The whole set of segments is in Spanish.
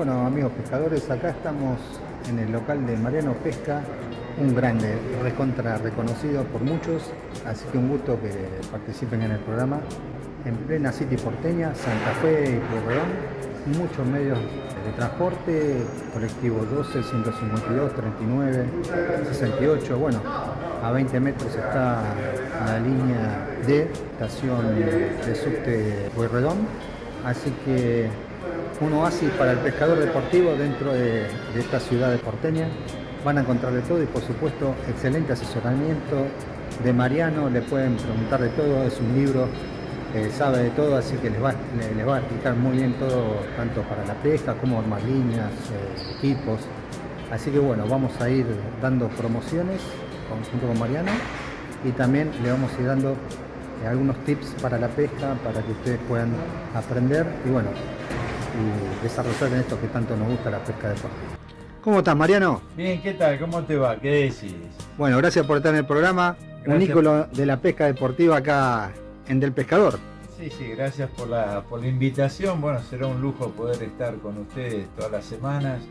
Bueno, amigos pescadores, acá estamos en el local de Mariano Pesca, un grande, recontra reconocido por muchos, así que un gusto que participen en el programa. En plena City porteña, Santa Fe y Pueyrredón, muchos medios de transporte, colectivo 12, 152, 39, 68, bueno, a 20 metros está la línea D, estación de subte Pueyrredón, así que un oasis para el pescador deportivo dentro de, esta ciudad de porteña. Van a encontrar de todo y por supuesto excelente asesoramiento de Mariano, le pueden preguntar de todo, es un libro, eh, sabe de todo, así que les va, a explicar muy bien todo, tanto para la pesca como armar líneas, eh, equipos. Así que bueno, vamos a ir dando promociones junto con Mariano y también le vamos a ir dando eh, algunos tips para la pesca para que ustedes puedan aprender y bueno, y desarrollar en esto que tanto nos gusta la pesca deportiva. ¿Cómo estás, Mariano? Bien, ¿qué tal? ¿Cómo te va? ¿Qué decís? Bueno, gracias por estar en el programa. Un ícono de la pesca deportiva acá en Del Pescador. Sí, sí, gracias por la, por la invitación. Bueno, será un lujo poder estar con ustedes todas las semanas.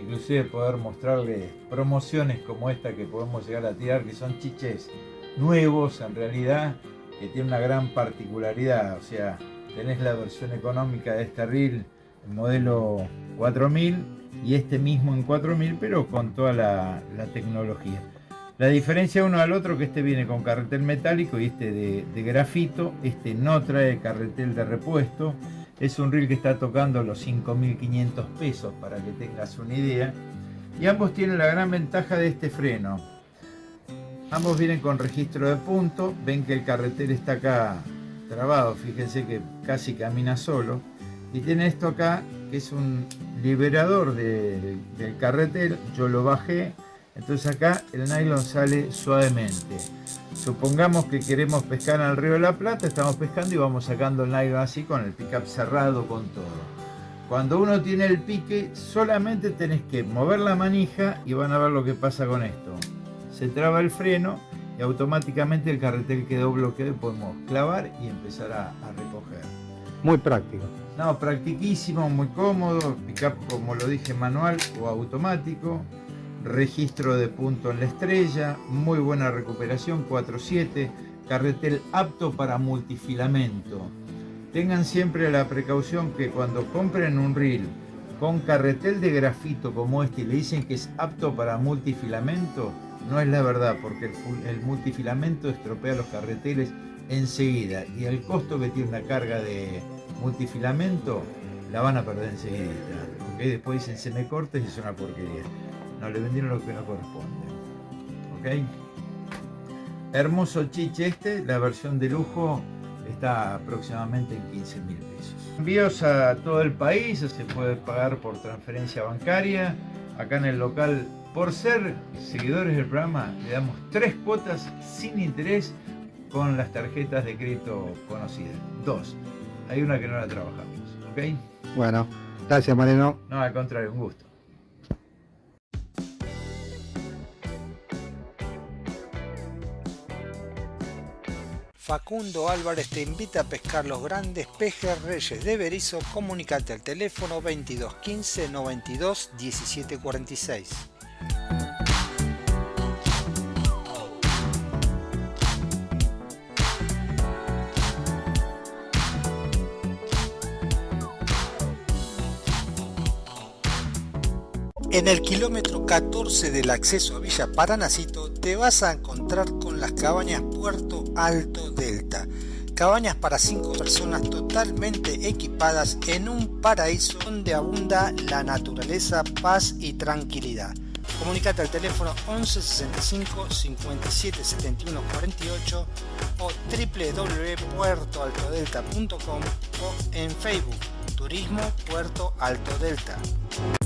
Inclusive poder mostrarles promociones como esta que podemos llegar a tirar, que son chiches nuevos en realidad, que tienen una gran particularidad. O sea, tenés la versión económica de este reel modelo 4000 y este mismo en 4000 pero con toda la, tecnología. La diferencia uno al otro que este viene con carretel metálico y este de, grafito, este no trae carretel de repuesto, es un reel que está tocando los 5500 pesos para que tengas una idea y ambos tienen la gran ventaja de este freno. Ambos vienen con registro de punto, ven que el carretel está acá trabado, fíjense que casi camina solo y tiene esto acá que es un liberador del carretel, yo lo bajé, entonces acá el nylon sale suavemente. Supongamos que queremos pescar al río de la Plata, estamos pescando y vamos sacando el nylon así con el pickup cerrado con todo. Cuando uno tiene el pique, solamente tenés que mover la manija y van a ver lo que pasa con esto. Se traba el freno y automáticamente el carretel quedó bloqueado y podemos clavar y empezar a, recoger. Muy práctico. No, practiquísimo, muy cómodo, pickup como lo dije manual o automático, registro de punto en la estrella, muy buena recuperación, 4.7, carretel apto para multifilamento. Tengan siempre la precaución que cuando compren un reel con carretel de grafito como este y le dicen que es apto para multifilamento, no es la verdad, porque el, multifilamento estropea los carreteles enseguida y el costo que tiene una carga de multifilamento la van a perder enseguida. ¿okay? Después dicen se me corta y es una porquería. No, le vendieron lo que no corresponde. ¿ok? Hermoso chiche este, la versión de lujo está aproximadamente en 15 mil pesos. Envíos a todo el país, se puede pagar por transferencia bancaria. Acá en el local por ser seguidores del programa, le damos tres cuotas sin interés con las tarjetas de crédito conocidas. Dos. Hay una que no la trabajamos. ¿Ok? Bueno, gracias Mariano. No, al contrario, un gusto. Facundo Álvarez te invita a pescar los grandes pejes reyes de Berizo. Comunicate al teléfono 2215 92 17 En el kilómetro 14 del acceso a Villa Paranacito te vas a encontrar con las cabañas Puerto Alto Delta. Cabañas para 5 personas totalmente equipadas en un paraíso donde abunda la naturaleza, paz y tranquilidad. Comunicate al teléfono 11 65 57 71 48 o www.puertoaltodelta.com o en Facebook Turismo Puerto Alto Delta.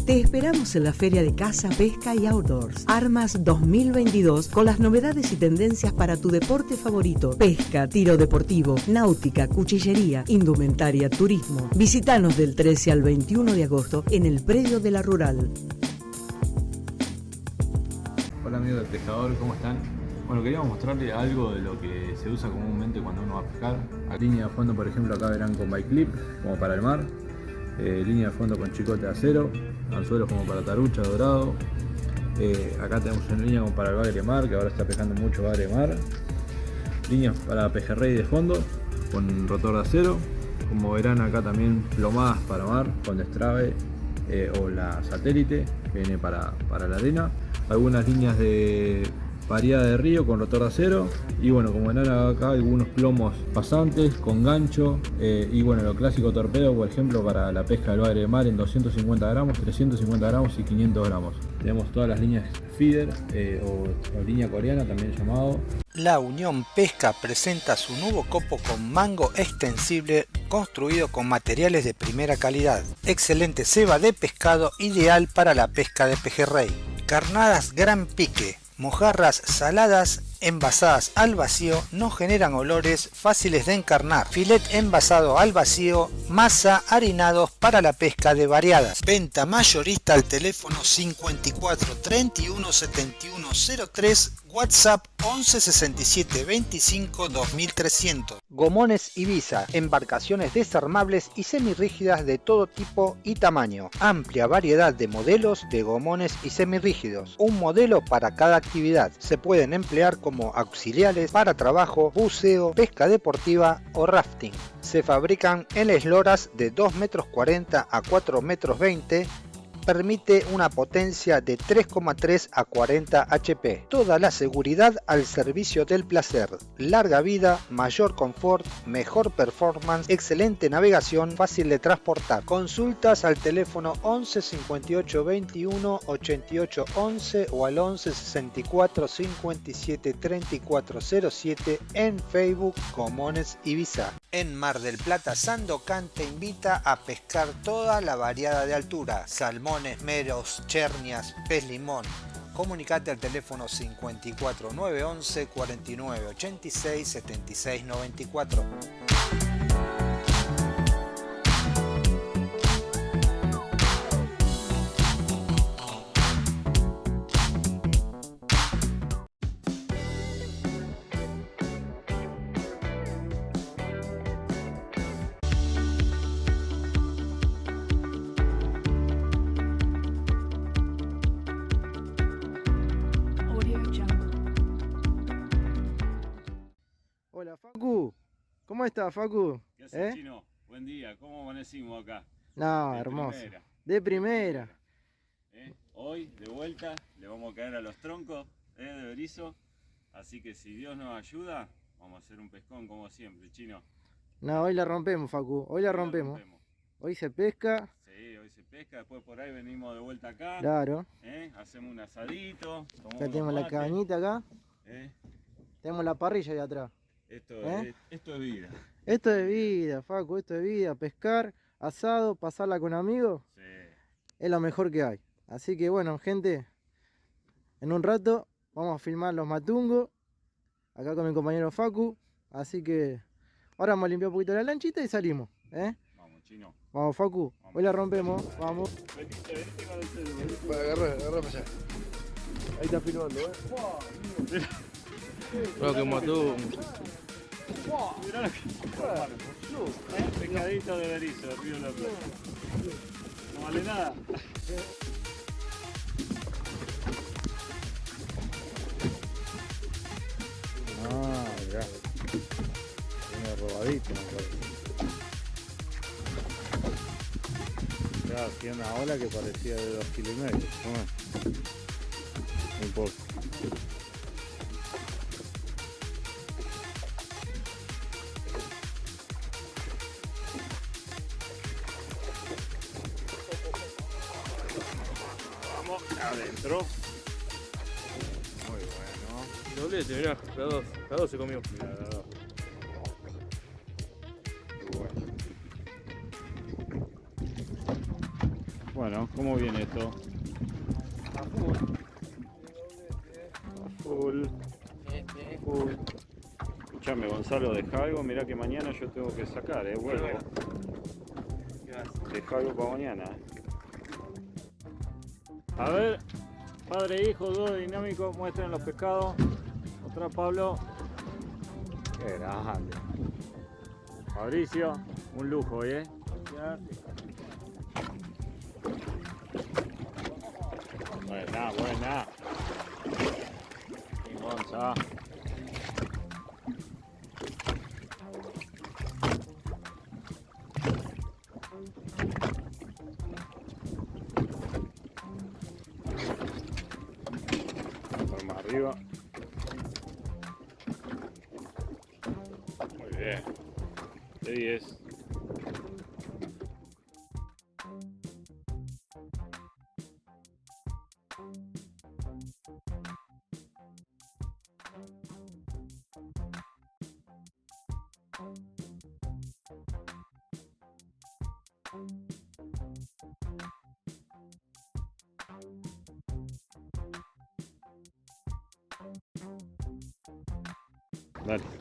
Te esperamos en la Feria de Caza, Pesca y Outdoors. Armas 2022 con las novedades y tendencias para tu deporte favorito. Pesca, tiro deportivo, náutica, cuchillería, indumentaria, turismo. Visítanos del 13 al 21 de agosto en el predio de la Rural. Hola amigos del pescador, ¿cómo están? Bueno, queríamos mostrarles algo de lo que se usa comúnmente cuando uno va a pescar. A línea de fondo, por ejemplo, acá verán con bike clip, como para el mar eh, línea de fondo con chicote de acero, anzuelos como para tarucha, dorado. Eh, acá tenemos una línea como para el bagre mar, que ahora está pescando mucho bagre mar. Líneas para pejerrey de fondo con rotor de acero. Como verán acá también plomadas para mar con destrave eh, o la satélite que viene para, para la arena. Algunas líneas de variada de río con rotor de acero. Y bueno como verán acá algunos plomos pasantes con gancho. Eh, y bueno lo clásico torpedo por ejemplo para la pesca del bagre de mar en 250 gramos 350 gramos y 500 gramos. Tenemos todas las líneas feeder eh, o, o línea coreana también llamado. La Unión Pesca presenta su nuevo copo con mango extensible construido con materiales de primera calidad. Excelente ceba de pescado ideal para la pesca de pejerrey. Carnadas gran pique, mojarras saladas envasadas al vacío no generan olores fáciles de encarnar. Filet envasado al vacío, masa harinados para la pesca de variadas. Venta mayorista al teléfono 54 31 71 03 WhatsApp 11 67 25 2300. Gomones Ibiza, embarcaciones desarmables y semirrígidas de todo tipo y tamaño. Amplia variedad de modelos de gomones y semirrígidos. Un modelo para cada actividad. Se pueden emplear como auxiliares para trabajo, buceo, pesca deportiva o rafting. Se fabrican en esloras de 2 metros 40 a 4 metros 20 permite una potencia de 3,3 a 40 HP. Toda la seguridad al servicio del placer. Larga vida, mayor confort, mejor performance, excelente navegación, fácil de transportar. Consultas al teléfono 11 58 21 88 11 o al 11 64 57 34 07 en Facebook Comones Ibiza. En Mar del Plata, Sandocan te invita a pescar toda la variada de altura. Salmón meros, chernias, pez limón. Comunicate al teléfono 54 911 49 86 76 94. ¿Cómo estás Facu? ¿Qué haces, ¿Eh? Chino? Buen día, ¿cómo amanecimos acá? No, De hermoso. primera, De primera. ¿eh? Hoy, de vuelta, le vamos a caer a los troncos ¿eh? de berizo. Así que si Dios nos ayuda, vamos a hacer un pescón como siempre, Chino. No, hoy la rompemos Facu, hoy la Hoy rompemos. Hoy se pesca, Sí, hoy se pesca, después por ahí venimos de vuelta acá. claro. ¿eh? Hacemos un asadito. tomamos unos tenemos la cabañita acá, ¿eh? tenemos la parrilla ahí atrás. Esto, ¿Eh? es, esto es vida. Esto es vida, Facu, esto es vida. Pescar, asado, pasarla con amigos, Sí. es lo mejor que hay. Así que bueno, gente, en un rato vamos a filmar los matungos, acá con mi compañero Facu. Así que ahora vamos a limpiar un poquito la lanchita y salimos. ¿eh? Vamos, Chino. Vamos, Facu, hoy la rompemos, vamos. Venite, venite con el celular. Agarra, agarra para allá. Ahí está filmando, ¿eh? Creo que mató. Mirá lo que... ¿Eh? Pescadito de berizo, Río de la Plata. No vale nada. Ah, hacía una ola que parecía de dos kilos y medio. Toma. Un poco. La dos, la dos se comió. Mira, la dos. Bueno. ¿cómo viene esto? A full. Full. Escuchame, Gonzalo, deja algo. Mirá que mañana yo tengo que sacar, eh. Vuelvo. Deja algo para mañana. A ver, padre e hijo, dúo dinámico, muestren los pescados. Atrás Pablo. Qué grande. Fabricio, un lujo ¿eh? Buena, buena. Y Monza. Vamos arriba. De 10. Dale.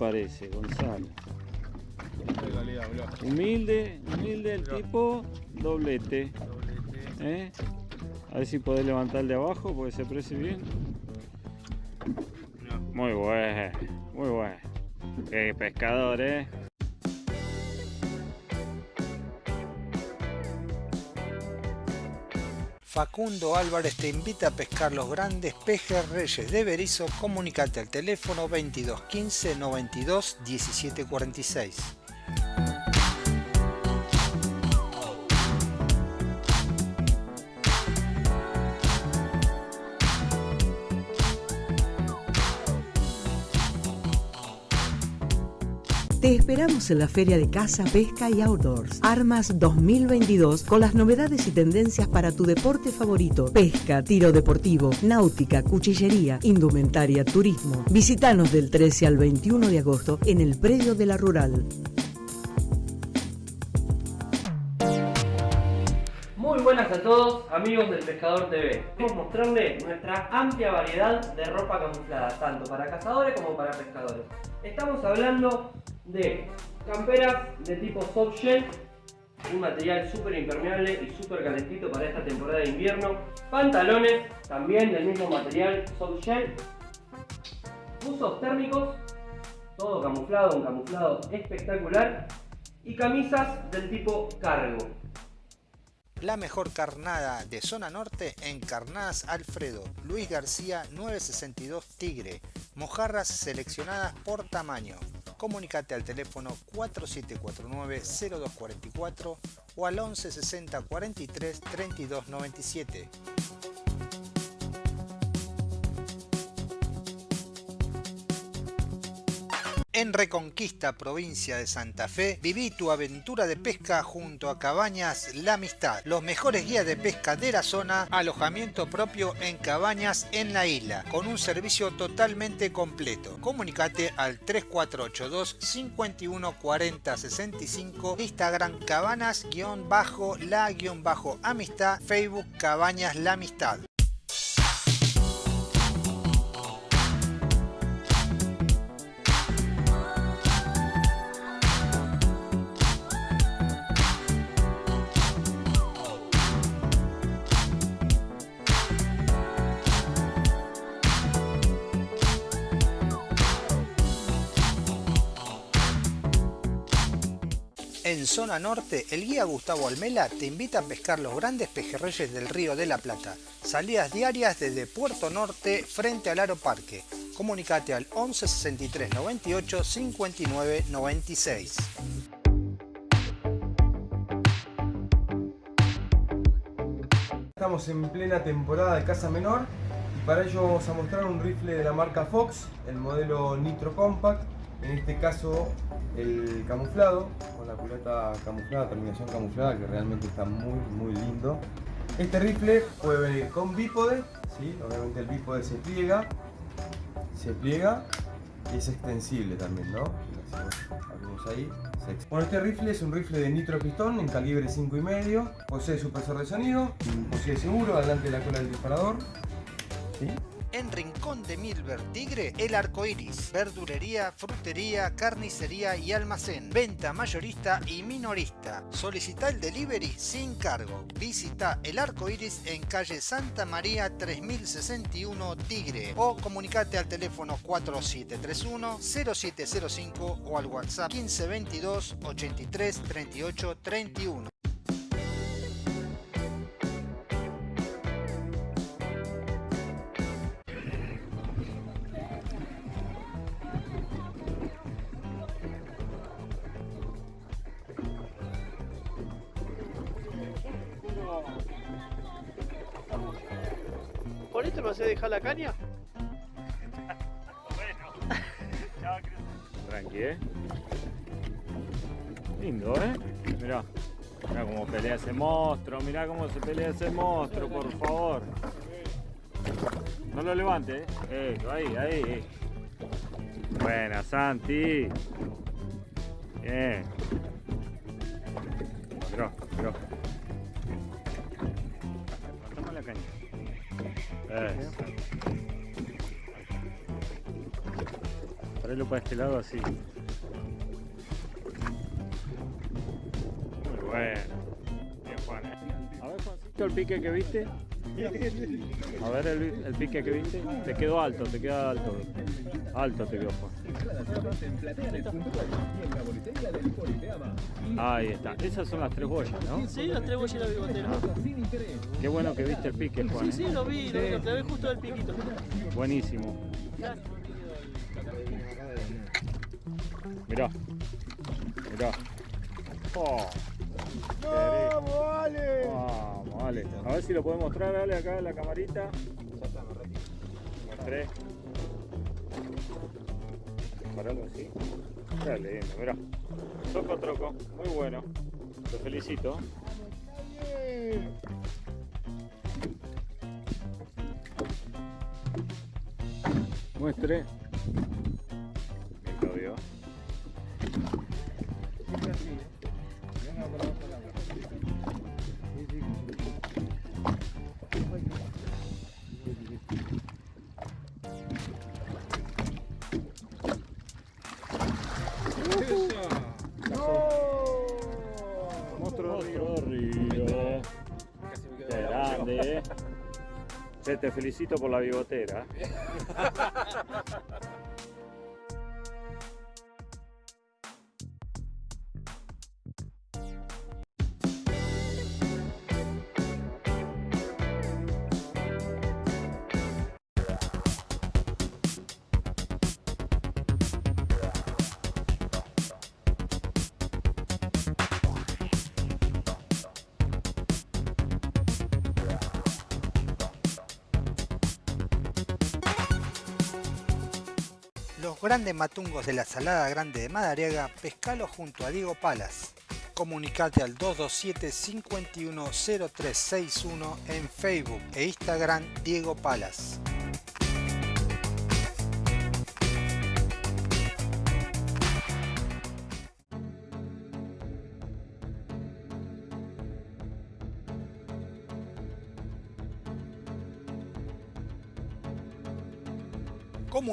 Parece, Gonzalo? Humilde, humilde el tipo, doblete. ¿eh? A ver si podés levantar de abajo porque se aprecia bien. Muy bueno, muy bueno. Qué pescador, eh. Facundo Álvarez te invita a pescar los grandes pejerreyes de Berizo. Comunicate al teléfono 22 15 92 17 esperamos en la Feria de Caza, Pesca y Outdoors. Armas 2022 con las novedades y tendencias para tu deporte favorito. Pesca, tiro deportivo, náutica, cuchillería, indumentaria, turismo. Visítanos del 13 al 21 de agosto en el predio de la Rural. Muy buenas a todos, amigos del Pescador TV. Queremos mostrarles nuestra amplia variedad de ropa camuflada, tanto para cazadores como para pescadores. Estamos hablando de camperas de tipo soft shell, un material súper impermeable y súper calentito para esta temporada de invierno. Pantalones, también del mismo material soft shell. Buzos térmicos, todo camuflado, un camuflado espectacular. Y camisas del tipo cargo. La mejor carnada de zona norte en Carnadas Alfredo, Luis García 962 Tigre, mojarras seleccionadas por tamaño. Comunicate al teléfono 4749-0244 o al 1160 43 32 97. En Reconquista, provincia de Santa Fe, viví tu aventura de pesca junto a Cabañas La Amistad, los mejores guías de pesca de la zona, alojamiento propio en cabañas en la isla, con un servicio totalmente completo. Comunicate al 3482 51 40 65, Instagram cabanas-la-amistad, Facebook Cabañas La Amistad. Zona norte, el guía Gustavo Almela te invita a pescar los grandes pejerreyes del río de la Plata. Salidas diarias desde Puerto Norte frente al Aro Parque. Comunicate al 11 63 98 59 96. Estamos en plena temporada de caza menor y para ello vamos a mostrar un rifle de la marca Fox, el modelo Nitro Compact, en este caso el camuflado, con la culata camuflada, terminación camuflada, que realmente está muy muy lindo. Este rifle puede venir con bípode, ¿sí? obviamente el bípode se pliega, se pliega y es extensible también, ¿no? Ahí, Bueno, este rifle es un rifle de nitro pistón en calibre 5,5, posee supresor de sonido, posee seguro delante de la cola del disparador. En Rincón de Milver Tigre, El Arco Iris. Verdulería, frutería, carnicería y almacén. Venta mayorista y minorista. Solicita el delivery sin cargo. Visita El Arco Iris en calle Santa María 3061 Tigre o comunicate al teléfono 4731-0705 o al WhatsApp 1522 83 38 31. ¿Por esto me hace dejar la caña? Tranqui, ¿eh? Lindo, ¿eh? Mirá. Mirá cómo pelea ese monstruo. Mirá cómo se pelea ese monstruo, por favor. No lo levante, ¿eh? Ahí, ahí. Buena, Santi. Bien. Para este lado así. Muy bueno. Bien, Juan. ¿eh? A ver, Juancito, el pique que viste. A ver el, el pique que viste. Te quedó alto, te queda alto. Alto te quedó, Juan. Ahí está. Esas son las tres boyas, ¿no? Sí, las tres boyas y la bigotera. Qué bueno que viste el pique, Juan. Sí, ¿eh? sí, lo vi, lo vi, lo clavé justo del piquito. Buenísimo. Mirá. Mirá. Oh. ¡Vamos, vale! Vamos, vale. A ver si lo podemos mostrar, dale acá en la camarita. Mostré. Paralo así. Está lindo, mirá. Troco, troco. Muy bueno. Te felicito. Muestre. Bien, lo vio. Te felicito por la bigotera. Los grandes matungos de la Salada Grande de Madariaga, pescalo junto a Diego Palas. Comunicate al 227 510361 en Facebook e Instagram Diego Palas.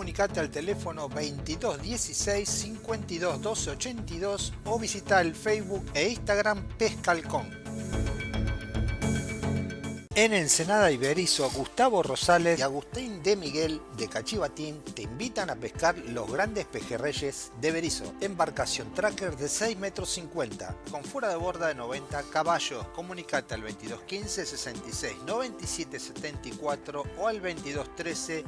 Comunicate al teléfono 2216 52 12 82 o visita el Facebook e Instagram Pescalcón. En Ensenada Iberizo, Gustavo Rosales y Agustín de Miguel de Cachivatín te invitan a pescar los grandes pejerreyes de Berizo. Embarcación tracker de 6 metros 50 con fuera de borda de 90 caballos. Comunicate al 2215 66 97 74 o al 2213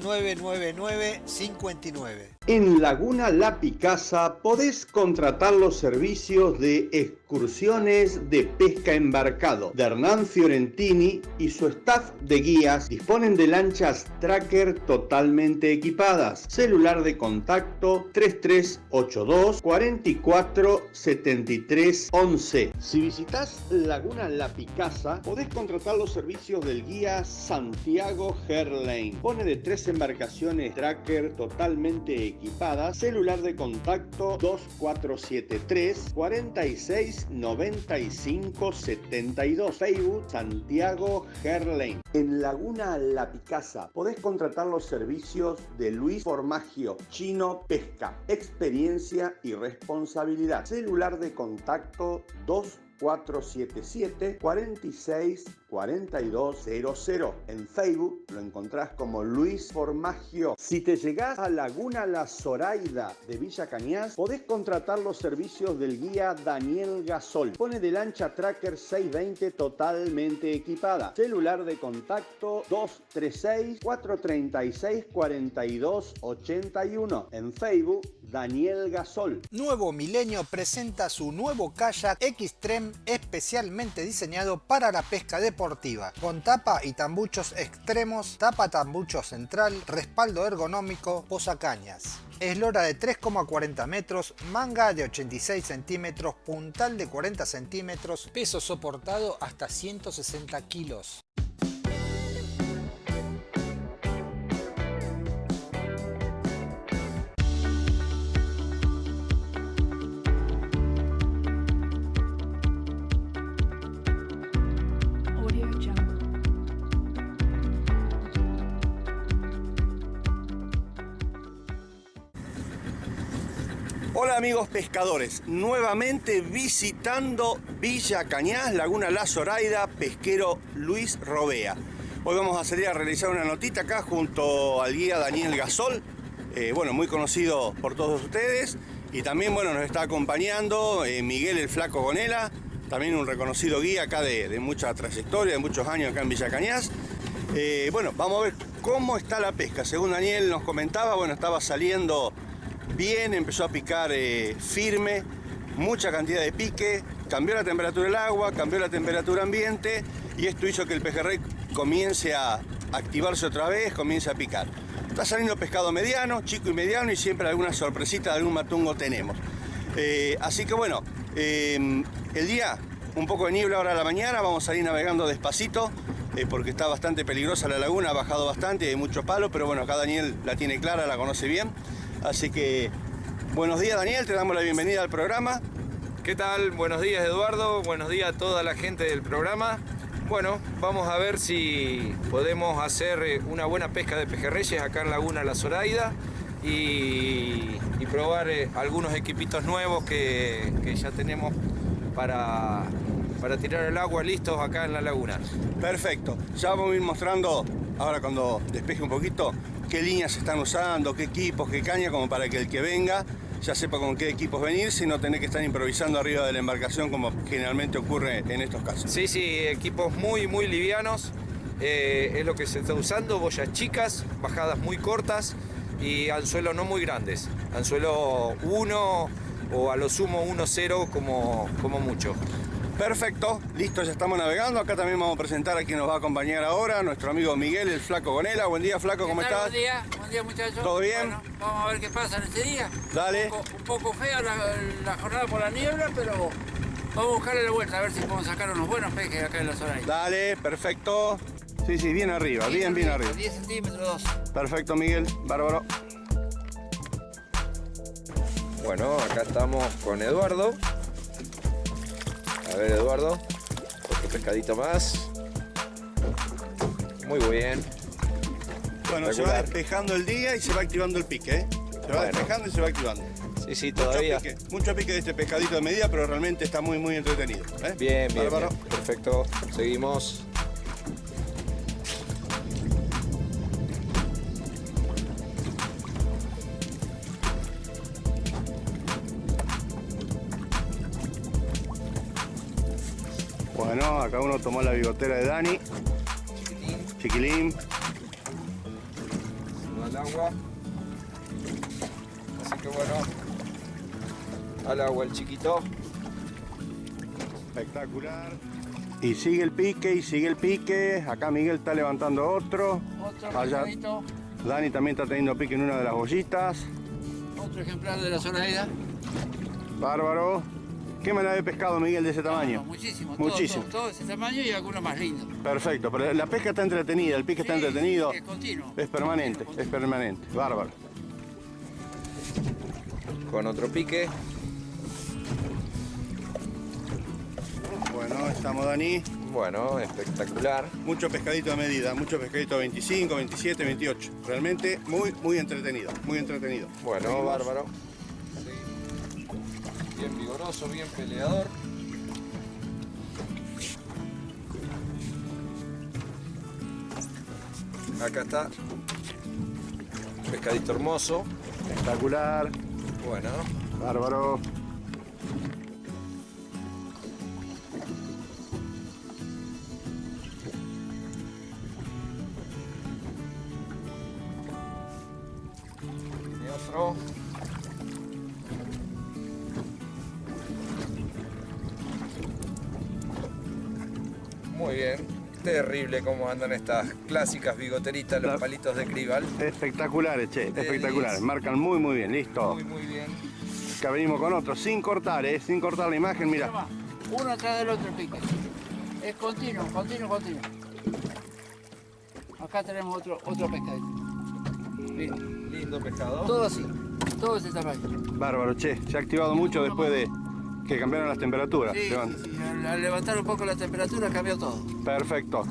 0999 59. En Laguna La Picasa podés contratar los servicios de excursiones de pesca embarcado de Hernán Fiorentini y su staff de guías disponen de lanchas tracker totalmente equipadas. Celular de contacto 3382 44 73 11. Si visitas Laguna La Picasa, podés contratar los servicios del guía Santiago Herlane. Pone de tres embarcaciones tracker totalmente equipadas. Celular de contacto 2473 46 36 95 72. Facebook Santiago Gerlain. En Laguna La Picasa podés contratar los servicios de Luis Formagio, Chino Pesca, experiencia y responsabilidad. Celular de contacto 2 477 46 4200. En Facebook lo encontrás como Luis Formagio. Si te llegás a Laguna La Zoraida de Villa Cañas, podés contratar los servicios del guía Daniel Gasol. Pone de lancha Tracker 620 totalmente equipada. Celular de contacto 236 436 4281. En Facebook Daniel Gasol. Nuevo Milenio presenta su nuevo kayak Xtreme especialmente diseñado para la pesca deportiva, con tapa y tambuchos extremos, tapa tambucho central, respaldo ergonómico, posacañas. Eslora de 3,40 metros, manga de 86 centímetros, puntal de 40 centímetros, peso soportado hasta 160 kilos. Amigos pescadores, nuevamente visitando Villa Cañas, Laguna La Zoraida, pesquero Luis Robea. Hoy vamos a salir a realizar una notita acá junto al guía Daniel Gasol, eh, bueno, muy conocido por todos ustedes. Y también, bueno, nos está acompañando eh, Miguel el Flaco Gonela, también un reconocido guía acá de, mucha trayectoria, de muchos años acá en Villa Cañas. Eh, bueno, vamos a ver cómo está la pesca. Según Daniel nos comentaba, bueno, estaba saliendo bien, empezó a picar eh, firme, mucha cantidad de pique, cambió la temperatura del agua, cambió la temperatura ambiente y esto hizo que el pejerrey comience a activarse otra vez, comience a picar. Está saliendo pescado mediano, chico y mediano y siempre alguna sorpresita de algún matungo tenemos. Eh, así que bueno, eh, el día un poco de niebla ahora a la mañana, vamos a salir navegando despacito porque está bastante peligrosa la laguna, ha bajado bastante, hay mucho palo, pero bueno, acá Daniel la tiene clara, la conoce bien. Así que buenos días Daniel, te damos la bienvenida al programa. ¿Qué tal? Buenos días Eduardo, buenos días a toda la gente del programa. Bueno, vamos a ver si podemos hacer eh, una buena pesca de pejerreyes acá en Laguna La Zoraida y, y probar eh, algunos equipitos nuevos que, que ya tenemos para, para tirar el agua listos acá en la laguna. Perfecto, ya vamos a ir mostrando ahora cuando despeje un poquito qué líneas están usando, qué equipos, qué caña, como para que el que venga ya sepa con qué equipos venir, sin no tener que estar improvisando arriba de la embarcación como generalmente ocurre en estos casos. Sí, sí, equipos muy, muy livianos. eh, es lo que se está usando, boyas chicas, bajadas muy cortas y anzuelo no muy grandes. Anzuelo 1 o a lo sumo 1-0 como, como mucho. Perfecto, listo, ya estamos navegando. Acá también vamos a presentar a quien nos va a acompañar ahora, nuestro amigo Miguel, el Flaco Gonela. Buen día, Flaco, ¿cómo estás? Buen día, buen día muchachos. ¿Todo bien? Bueno, vamos a ver qué pasa en este día. Dale. Un poco, un poco fea la, la jornada por la niebla, pero vamos a buscarle la vuelta a ver si podemos sacar unos buenos pejes acá en la zona. Dale, perfecto. Sí, sí, bien arriba, bien, bien arriba. 10 centímetros, 2. Perfecto, Miguel, bárbaro. Bueno, acá estamos con Eduardo. A ver, Eduardo. Otro pescadito más. Muy bien. Bueno, se va despejando el día y se va activando el pique, ¿eh? Se va Bueno. despejando y se va activando. Sí, sí, Mucho todavía. pique, mucho pique de este pescadito de medida, pero realmente está muy, muy entretenido. ¿eh? Bien, bien, Bárbaro. bien. Perfecto. Seguimos. Bueno, acá uno tomó la bigotera de Dani. Chiquilín. No al agua. Así que bueno. Al agua el chiquito. Espectacular. Y sigue el pique, y sigue el pique. Acá Miguel está levantando otro. Otro Allá Dani también está teniendo pique en una de las bollitas. otro ejemplar de la zona de ida. Bárbaro. ¿Qué manera de pescado, Miguel, de ese tamaño? Muchísimo, todo, Muchísimo. Todo, todo ese tamaño y algunos más lindos. Perfecto, pero la pesca está entretenida, el pique está entretenido. sí, es continuo. Es permanente, es permanente. Bárbaro. Con otro pique. Bueno, estamos Dani. Bueno, espectacular. Mucho pescadito a medida, mucho pescadito a 25, 27, 28. Realmente muy, muy entretenido, muy entretenido. Bueno, Seguimos. bárbaro. Bien peleador. Acá está. Pescadito hermoso. Espectacular. Bueno. Bárbaro. Terrible cómo andan estas clásicas bigoteritas, los palitos de crival. Espectaculares, che, espectaculares. Marcan muy, muy bien, listo. Muy, muy bien. Acá venimos con otro, sin cortar, eh, sin cortar la imagen, mira. Uno atrás del otro el pique. Es continuo, continuo, continuo. Acá tenemos otro, otro pescadito. Lindo. Lindo pescado. Todo así, todo ese tamaño. Bárbaro, che, se ha activado mucho después de que cambiaron las temperaturas. Sí, Levan. sí, sí. Al, al levantar un poco la temperatura cambió todo. Perfecto.